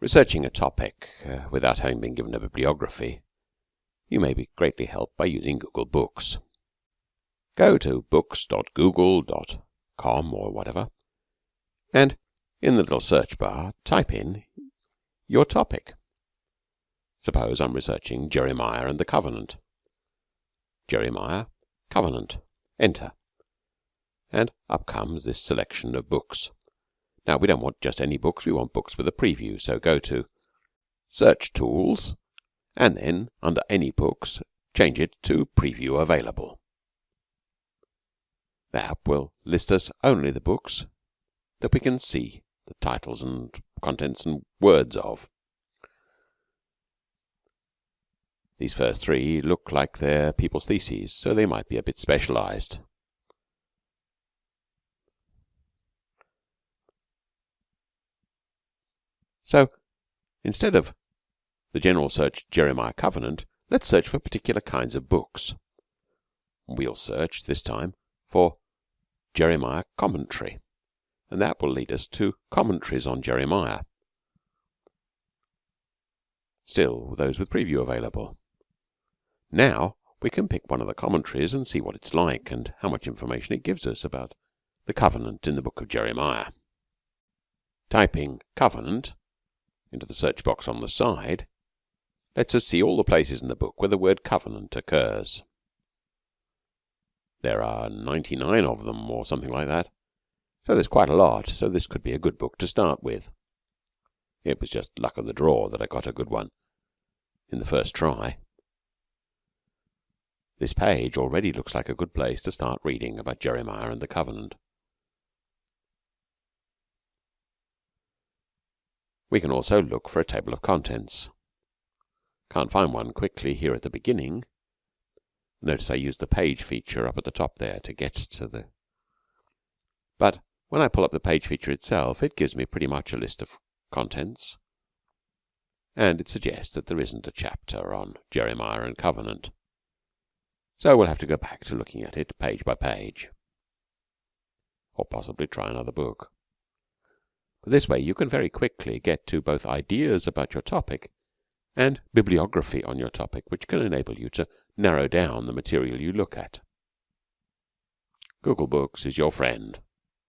Researching a topic uh, without having been given a bibliography, you may be greatly helped by using Google Books. Go to books.google.com or whatever, and in the little search bar type in your topic. Suppose I'm researching Jeremiah and the Covenant. Jeremiah, Covenant. Enter. And up comes this selection of books. Now, we don't want just any books, we want books with a preview. So go to Search Tools, and then under Any Books, change it to Preview Available. The app will list us only the books that we can see the titles and contents and words of. These first three look like they're people's theses, so they might be a bit specialised. So instead of the general search Jeremiah Covenant, let's search for particular kinds of books. We'll search this time for Jeremiah Commentary, and that will lead us to commentaries on Jeremiah. Still, those with preview available. Now we can pick one of the commentaries and see what it's like and how much information it gives us about the covenant in the book of Jeremiah. Typing covenant into the search box on the side lets us see all the places in the book where the word covenant occurs. There are 99 of them or something like that, so there's quite a lot, so this could be a good book to start with. It was just luck of the draw that I got a good one in the first try. This page already looks like a good place to start reading about Jeremiah and the covenant. We can also look for a table of contents. Can't find one quickly here at the beginning. Notice I used the page feature up at the top there to get to the. But when I pull up the page feature itself, it gives me pretty much a list of contents, and it suggests that there isn't a chapter on Jeremiah and Covenant. So we'll have to go back to looking at it page by page, or possibly try another book. This way you can very quickly get to both ideas about your topic and bibliography on your topic, which can enable you to narrow down the material you look at. Google Books is your friend.